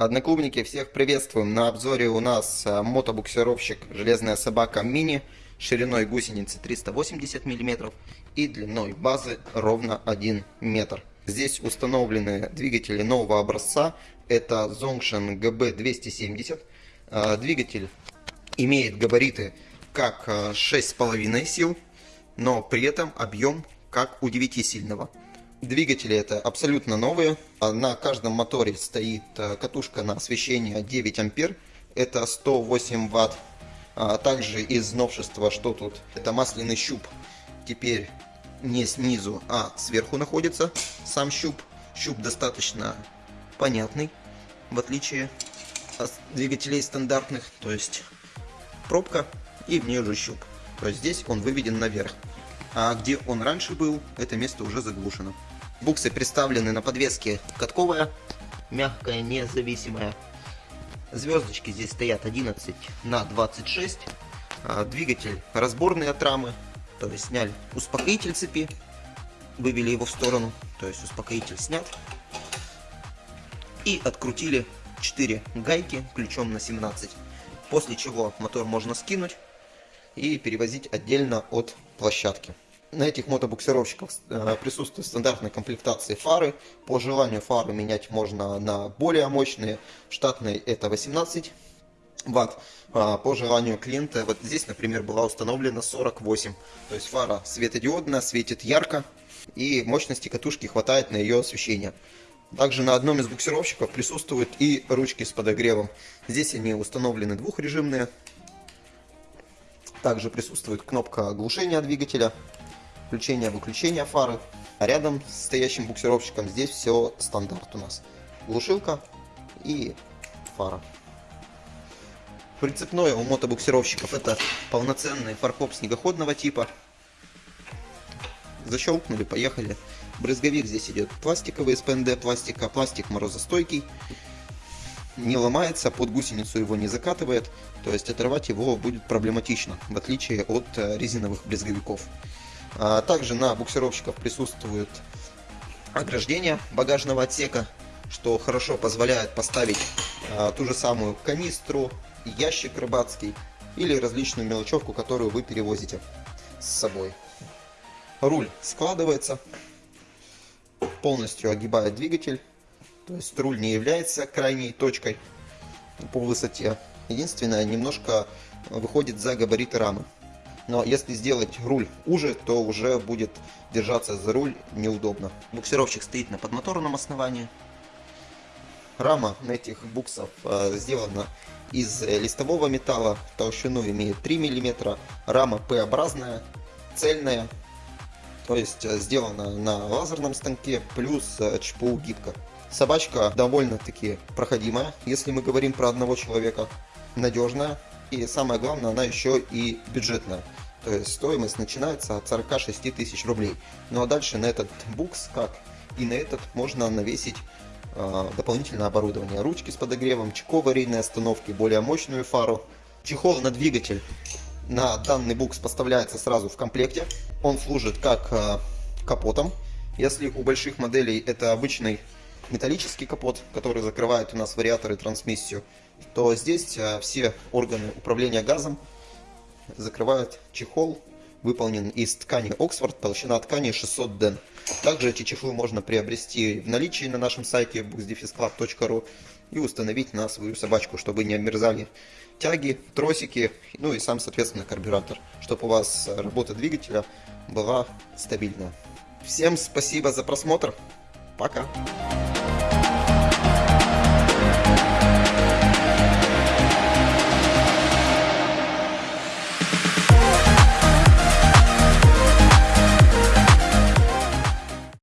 Одноклубники, всех приветствуем. На обзоре у нас э, мотобуксировщик «Железная собака мини» шириной гусеницы 380 мм и длиной базы ровно 1 метр. Здесь установлены двигатели нового образца. Это Zongshan GB270. Э, двигатель имеет габариты как 6,5 сил, но при этом объем как у 9-сильного. Двигатели это абсолютно новые. На каждом моторе стоит э, катушка на освещение 9 ампер. Это 108 ватт. А также из новшества, что тут? Это масляный щуп. Теперь не снизу, а сверху находится сам щуп. Щуп достаточно понятный, в отличие от двигателей стандартных. То есть пробка и в нее же щуп. То есть здесь он выведен наверх. А где он раньше был, это место уже заглушено. Буксы представлены на подвеске катковая, мягкая, независимая. Звездочки здесь стоят 11 на 26. А, двигатель разборный от рамы, то есть сняли успокоитель цепи, вывели его в сторону, то есть успокоитель снят. И открутили 4 гайки ключом на 17. После чего мотор можно скинуть и перевозить отдельно от площадки. На этих мотобуксировщиках э, присутствует стандартная комплектация фары. По желанию фары менять можно на более мощные. Штатные это 18 ватт. А по желанию клиента, вот здесь, например, была установлена 48. То есть фара светодиодная, светит ярко. И мощности катушки хватает на ее освещение. Также на одном из буксировщиков присутствуют и ручки с подогревом. Здесь они установлены двухрежимные. Также присутствует кнопка глушения двигателя включения-выключения фары. А рядом с стоящим буксировщиком здесь все стандарт у нас. Глушилка и фара. Прицепное у мотобуксировщиков это полноценный фаркоп снегоходного типа. Защелкнули, поехали. Брызговик здесь идет пластиковый из ПНД пластика, пластик морозостойкий. Не ломается, под гусеницу его не закатывает, то есть оторвать его будет проблематично, в отличие от э, резиновых брызговиков. А также на буксировщиках присутствует ограждение багажного отсека, что хорошо позволяет поставить а, ту же самую канистру, ящик рыбацкий или различную мелочевку, которую вы перевозите с собой. Руль складывается, полностью огибает двигатель, то есть руль не является крайней точкой по высоте. Единственное, немножко выходит за габариты рамы но если сделать руль уже, то уже будет держаться за руль неудобно. Буксировщик стоит на подмоторном основании. Рама этих буксов э, сделана из листового металла, толщину имеет 3 мм, рама П-образная, цельная, то есть э, сделана на лазерном станке, плюс э, ЧПУ гибко. Собачка довольно-таки проходимая, если мы говорим про одного человека, надежная, и самое главное, она еще и бюджетная. То есть стоимость начинается от 46 тысяч рублей. Ну а дальше на этот букс, как и на этот, можно навесить э, дополнительное оборудование. Ручки с подогревом, чеко аварийной остановки, более мощную фару. Чехол на двигатель на данный букс поставляется сразу в комплекте. Он служит как э, капотом. Если у больших моделей это обычный металлический капот, который закрывает у нас вариатор и трансмиссию, то здесь э, все органы управления газом закрывает чехол, выполнен из ткани Оксфорд, толщина ткани 600 ден. Также эти чехлы можно приобрести в наличии на нашем сайте bookdefisclub.ru и установить на свою собачку, чтобы не обмерзали тяги, тросики, ну и сам, соответственно, карбюратор, чтобы у вас работа двигателя была стабильная. Всем спасибо за просмотр. Пока.